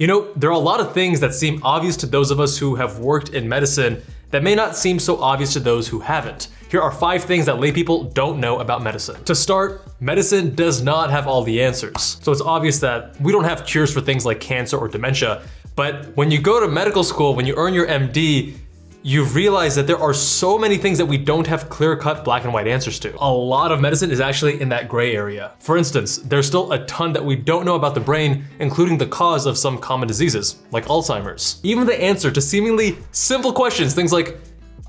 You know, there are a lot of things that seem obvious to those of us who have worked in medicine that may not seem so obvious to those who haven't. Here are five things that laypeople don't know about medicine. To start, medicine does not have all the answers. So it's obvious that we don't have cures for things like cancer or dementia, but when you go to medical school, when you earn your MD, you realize that there are so many things that we don't have clear-cut black and white answers to. A lot of medicine is actually in that gray area. For instance, there's still a ton that we don't know about the brain, including the cause of some common diseases, like Alzheimer's. Even the answer to seemingly simple questions, things like,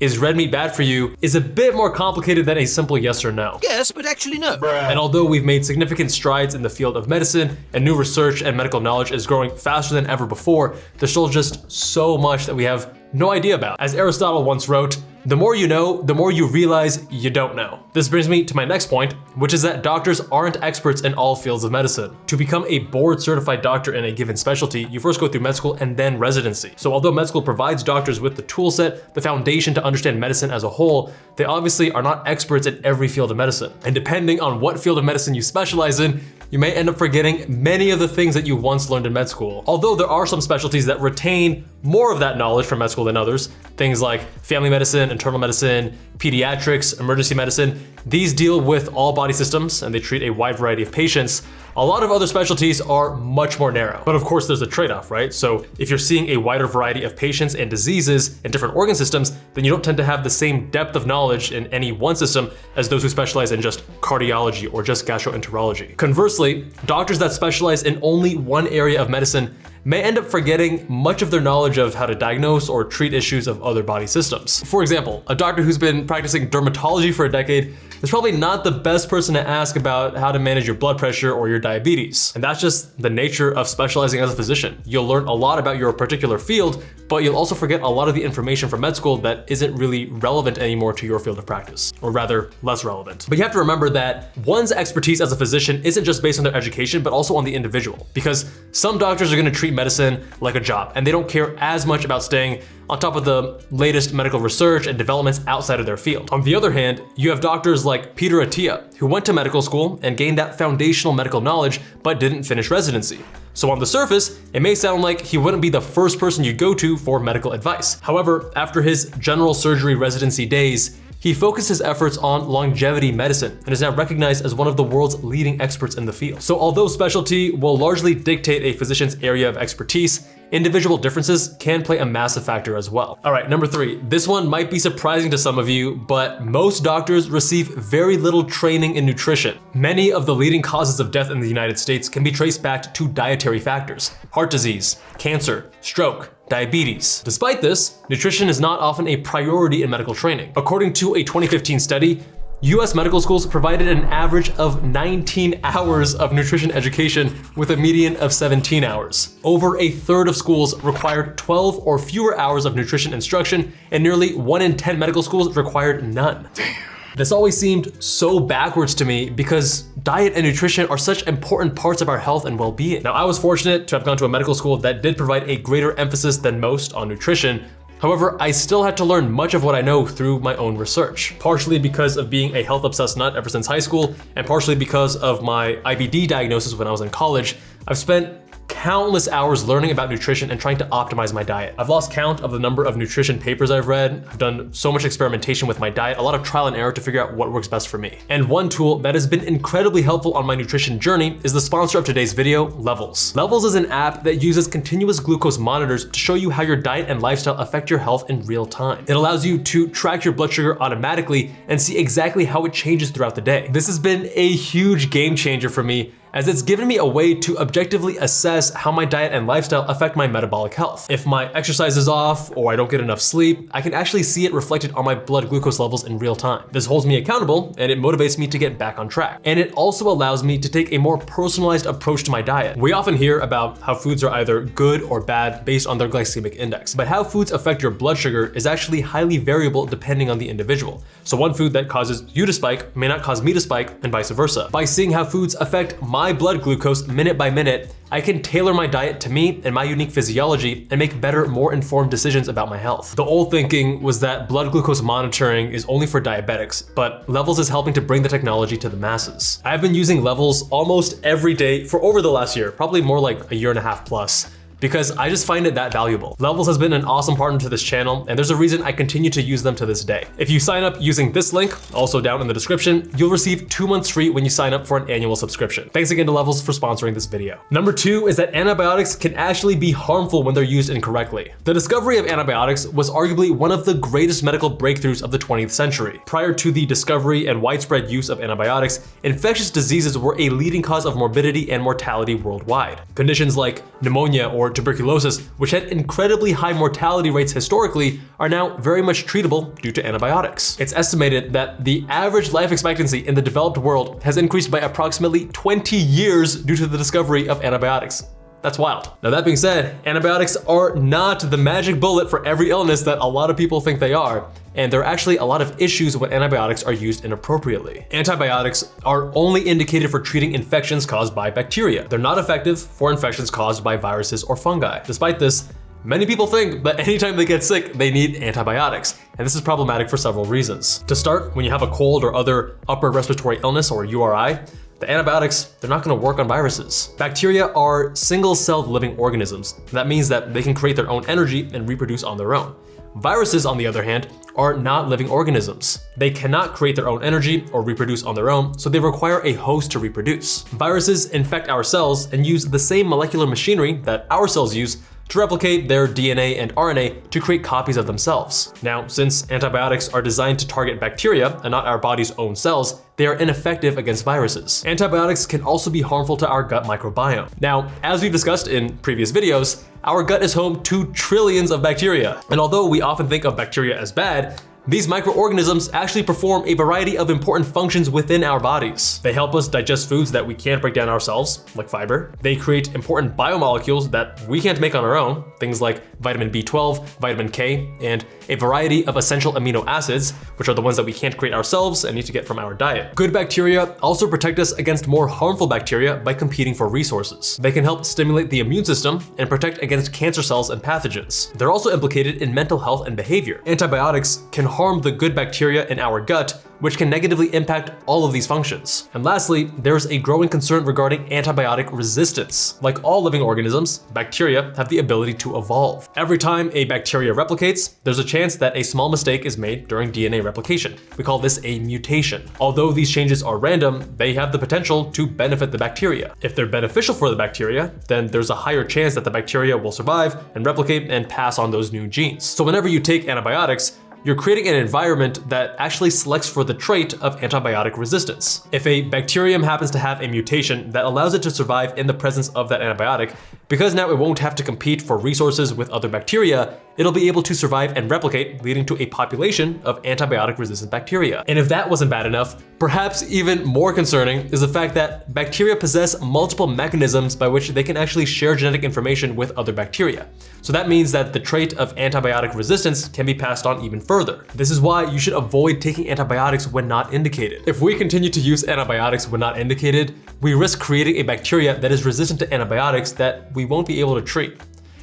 is red meat bad for you, is a bit more complicated than a simple yes or no. Yes, but actually no. And although we've made significant strides in the field of medicine and new research and medical knowledge is growing faster than ever before, there's still just so much that we have no idea about. As Aristotle once wrote, the more you know, the more you realize you don't know. This brings me to my next point, which is that doctors aren't experts in all fields of medicine. To become a board certified doctor in a given specialty, you first go through med school and then residency. So although med school provides doctors with the toolset, the foundation to understand medicine as a whole, they obviously are not experts in every field of medicine. And depending on what field of medicine you specialize in, you may end up forgetting many of the things that you once learned in med school. Although there are some specialties that retain more of that knowledge from med school than others, things like family medicine, internal medicine, pediatrics, emergency medicine, these deal with all body systems and they treat a wide variety of patients. A lot of other specialties are much more narrow. But of course there's a trade-off, right? So if you're seeing a wider variety of patients and diseases and different organ systems, then you don't tend to have the same depth of knowledge in any one system as those who specialize in just cardiology or just gastroenterology. Conversely, doctors that specialize in only one area of medicine may end up forgetting much of their knowledge of how to diagnose or treat issues of other body systems. For example, a doctor who's been practicing dermatology for a decade is probably not the best person to ask about how to manage your blood pressure or your diabetes. And that's just the nature of specializing as a physician. You'll learn a lot about your particular field, but you'll also forget a lot of the information from med school that isn't really relevant anymore to your field of practice, or rather less relevant. But you have to remember that one's expertise as a physician isn't just based on their education, but also on the individual, because some doctors are gonna treat medicine like a job, and they don't care as much about staying on top of the latest medical research and developments outside of their field. On the other hand, you have doctors like Peter Attia, who went to medical school and gained that foundational medical knowledge, but didn't finish residency. So on the surface, it may sound like he wouldn't be the first person you go to for medical advice. However, after his general surgery residency days, he focused his efforts on longevity medicine and is now recognized as one of the world's leading experts in the field. So although specialty will largely dictate a physician's area of expertise, individual differences can play a massive factor as well. All right, number three, this one might be surprising to some of you, but most doctors receive very little training in nutrition. Many of the leading causes of death in the United States can be traced back to dietary factors, heart disease, cancer, stroke, diabetes. Despite this, nutrition is not often a priority in medical training. According to a 2015 study, US medical schools provided an average of 19 hours of nutrition education with a median of 17 hours. Over a third of schools required 12 or fewer hours of nutrition instruction, and nearly 1 in 10 medical schools required none. Damn. This always seemed so backwards to me because diet and nutrition are such important parts of our health and well-being. Now, I was fortunate to have gone to a medical school that did provide a greater emphasis than most on nutrition, However, I still had to learn much of what I know through my own research, partially because of being a health obsessed nut ever since high school, and partially because of my IBD diagnosis when I was in college. I've spent countless hours learning about nutrition and trying to optimize my diet. I've lost count of the number of nutrition papers I've read. I've done so much experimentation with my diet, a lot of trial and error to figure out what works best for me. And one tool that has been incredibly helpful on my nutrition journey is the sponsor of today's video, Levels. Levels is an app that uses continuous glucose monitors to show you how your diet and lifestyle affect your health in real time. It allows you to track your blood sugar automatically and see exactly how it changes throughout the day. This has been a huge game changer for me as it's given me a way to objectively assess how my diet and lifestyle affect my metabolic health. If my exercise is off or I don't get enough sleep, I can actually see it reflected on my blood glucose levels in real time. This holds me accountable and it motivates me to get back on track. And it also allows me to take a more personalized approach to my diet. We often hear about how foods are either good or bad based on their glycemic index, but how foods affect your blood sugar is actually highly variable depending on the individual. So one food that causes you to spike may not cause me to spike and vice versa. By seeing how foods affect my my blood glucose minute by minute, I can tailor my diet to me and my unique physiology and make better, more informed decisions about my health. The old thinking was that blood glucose monitoring is only for diabetics, but Levels is helping to bring the technology to the masses. I've been using Levels almost every day for over the last year, probably more like a year and a half plus. Because I just find it that valuable. Levels has been an awesome partner to this channel, and there's a reason I continue to use them to this day. If you sign up using this link, also down in the description, you'll receive two months free when you sign up for an annual subscription. Thanks again to Levels for sponsoring this video. Number two is that antibiotics can actually be harmful when they're used incorrectly. The discovery of antibiotics was arguably one of the greatest medical breakthroughs of the 20th century. Prior to the discovery and widespread use of antibiotics, infectious diseases were a leading cause of morbidity and mortality worldwide. Conditions like pneumonia or tuberculosis, which had incredibly high mortality rates historically, are now very much treatable due to antibiotics. It's estimated that the average life expectancy in the developed world has increased by approximately 20 years due to the discovery of antibiotics. That's wild. Now that being said, antibiotics are not the magic bullet for every illness that a lot of people think they are, and there are actually a lot of issues when antibiotics are used inappropriately. Antibiotics are only indicated for treating infections caused by bacteria. They're not effective for infections caused by viruses or fungi. Despite this, Many people think that anytime they get sick, they need antibiotics, and this is problematic for several reasons. To start, when you have a cold or other upper respiratory illness or URI, the antibiotics, they're not gonna work on viruses. Bacteria are single-celled living organisms. That means that they can create their own energy and reproduce on their own. Viruses, on the other hand, are not living organisms. They cannot create their own energy or reproduce on their own, so they require a host to reproduce. Viruses infect our cells and use the same molecular machinery that our cells use to replicate their DNA and RNA to create copies of themselves. Now, since antibiotics are designed to target bacteria and not our body's own cells, they are ineffective against viruses. Antibiotics can also be harmful to our gut microbiome. Now, as we've discussed in previous videos, our gut is home to trillions of bacteria. And although we often think of bacteria as bad, these microorganisms actually perform a variety of important functions within our bodies. They help us digest foods that we can't break down ourselves, like fiber. They create important biomolecules that we can't make on our own, things like vitamin B12, vitamin K, and a variety of essential amino acids, which are the ones that we can't create ourselves and need to get from our diet. Good bacteria also protect us against more harmful bacteria by competing for resources. They can help stimulate the immune system and protect against cancer cells and pathogens. They're also implicated in mental health and behavior. Antibiotics can harm the good bacteria in our gut which can negatively impact all of these functions. And lastly, there's a growing concern regarding antibiotic resistance. Like all living organisms, bacteria have the ability to evolve. Every time a bacteria replicates, there's a chance that a small mistake is made during DNA replication. We call this a mutation. Although these changes are random, they have the potential to benefit the bacteria. If they're beneficial for the bacteria, then there's a higher chance that the bacteria will survive and replicate and pass on those new genes. So whenever you take antibiotics, you're creating an environment that actually selects for the trait of antibiotic resistance. If a bacterium happens to have a mutation that allows it to survive in the presence of that antibiotic, because now it won't have to compete for resources with other bacteria, it'll be able to survive and replicate, leading to a population of antibiotic-resistant bacteria. And if that wasn't bad enough, perhaps even more concerning is the fact that bacteria possess multiple mechanisms by which they can actually share genetic information with other bacteria. So that means that the trait of antibiotic resistance can be passed on even further. This is why you should avoid taking antibiotics when not indicated. If we continue to use antibiotics when not indicated, we risk creating a bacteria that is resistant to antibiotics that we won't be able to treat.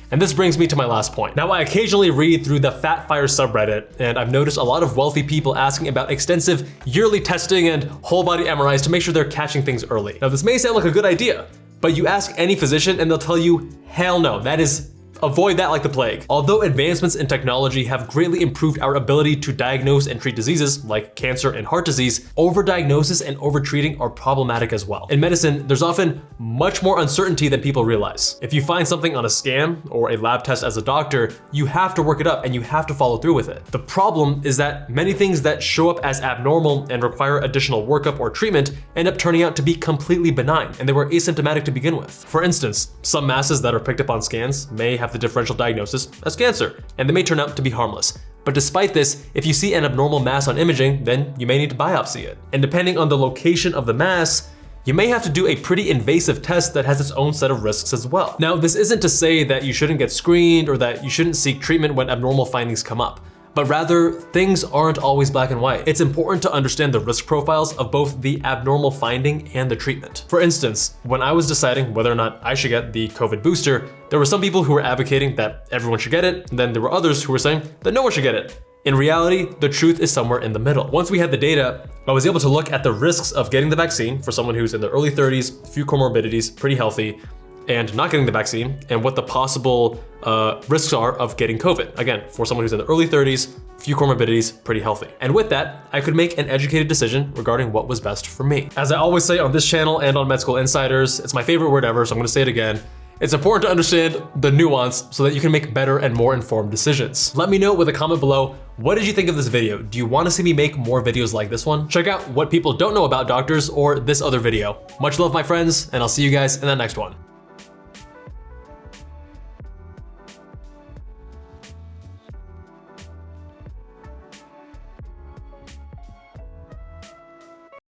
And this brings me to my last point. Now, I occasionally read through the Fatfire subreddit, and I've noticed a lot of wealthy people asking about extensive yearly testing and whole body MRIs to make sure they're catching things early. Now, this may sound like a good idea, but you ask any physician and they'll tell you, hell no, that is Avoid that like the plague. Although advancements in technology have greatly improved our ability to diagnose and treat diseases like cancer and heart disease, overdiagnosis and overtreating are problematic as well. In medicine, there's often much more uncertainty than people realize. If you find something on a scan or a lab test as a doctor, you have to work it up and you have to follow through with it. The problem is that many things that show up as abnormal and require additional workup or treatment end up turning out to be completely benign and they were asymptomatic to begin with. For instance, some masses that are picked up on scans may have have the differential diagnosis as cancer, and they may turn out to be harmless. But despite this, if you see an abnormal mass on imaging, then you may need to biopsy it. And depending on the location of the mass, you may have to do a pretty invasive test that has its own set of risks as well. Now, this isn't to say that you shouldn't get screened or that you shouldn't seek treatment when abnormal findings come up but rather things aren't always black and white. It's important to understand the risk profiles of both the abnormal finding and the treatment. For instance, when I was deciding whether or not I should get the COVID booster, there were some people who were advocating that everyone should get it, and then there were others who were saying that no one should get it. In reality, the truth is somewhere in the middle. Once we had the data, I was able to look at the risks of getting the vaccine for someone who's in their early 30s, few comorbidities, pretty healthy, and not getting the vaccine and what the possible uh, risks are of getting COVID. Again, for someone who's in the early 30s, few comorbidities, pretty healthy. And with that, I could make an educated decision regarding what was best for me. As I always say on this channel and on Med School Insiders, it's my favorite word ever, so I'm gonna say it again. It's important to understand the nuance so that you can make better and more informed decisions. Let me know with a comment below, what did you think of this video? Do you wanna see me make more videos like this one? Check out what people don't know about doctors or this other video. Much love, my friends, and I'll see you guys in the next one.